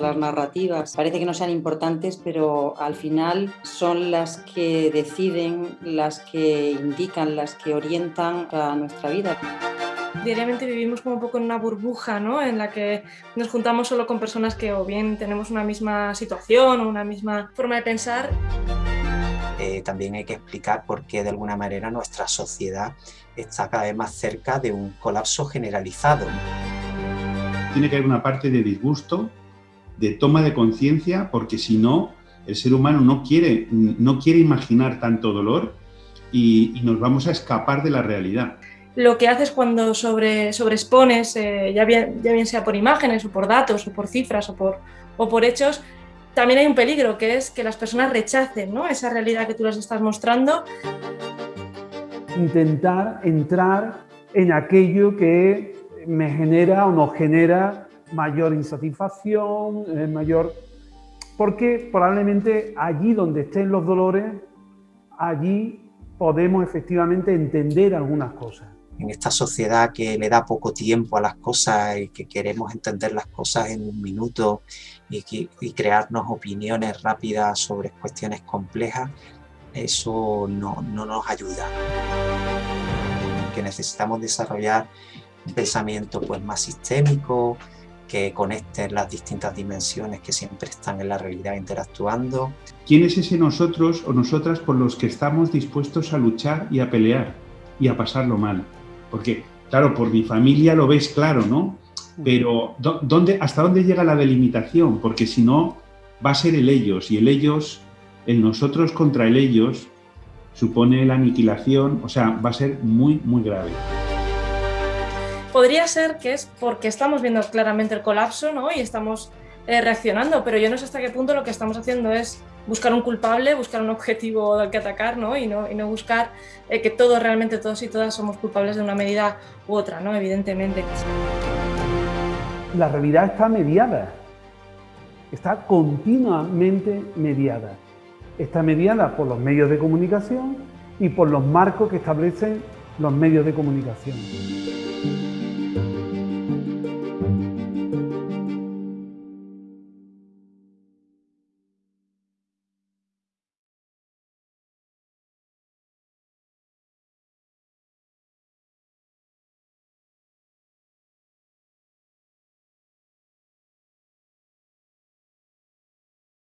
las narrativas parece que no sean importantes, pero al final son las que deciden, las que indican, las que orientan a nuestra vida diariamente vivimos como un poco en una burbuja, ¿no? En la que nos juntamos solo con personas que o bien tenemos una misma situación o una misma forma de pensar. Eh, también hay que explicar por qué de alguna manera nuestra sociedad está cada vez más cerca de un colapso generalizado. Tiene que haber una parte de disgusto, de toma de conciencia, porque si no, el ser humano no quiere, no quiere imaginar tanto dolor y, y nos vamos a escapar de la realidad lo que haces cuando sobre, sobreexpones, eh, ya, bien, ya bien sea por imágenes o por datos o por cifras o por, o por hechos, también hay un peligro que es que las personas rechacen ¿no? esa realidad que tú les estás mostrando. Intentar entrar en aquello que me genera o nos genera mayor insatisfacción, eh, mayor... Porque probablemente allí donde estén los dolores, allí podemos efectivamente entender algunas cosas en esta sociedad que le da poco tiempo a las cosas y que queremos entender las cosas en un minuto y, crearnos opiniones rápidas sobre cuestiones complejas, eso no, no nos ayuda. Que necesitamos desarrollar un pensamiento pues, más sistémico, que conecte las distintas dimensiones que siempre están en la realidad interactuando. ¿Quién es ese nosotros o nosotras por los que estamos dispuestos a luchar y a pelear y a pasarlo mal? Porque, claro, por mi familia lo ves claro, ¿no? Pero ¿dónde, ¿hasta dónde llega la delimitación? Porque si no, va a ser el ellos, y el ellos, el nosotros contra el ellos, supone la aniquilación, o sea, va a ser muy, muy grave. Podría ser que es porque estamos viendo claramente el colapso, ¿no? Y estamos eh, reaccionando, pero yo no sé hasta qué punto lo que estamos haciendo es buscar un culpable, buscar un objetivo al que atacar ¿no? Y, no, buscar eh, que todos, realmente todos y todas somos culpables de una medida u otra, ¿no? evidentemente. La realidad está mediada, está continuamente mediada. Está mediada por los medios de comunicación y por los marcos que establecen los medios de comunicación.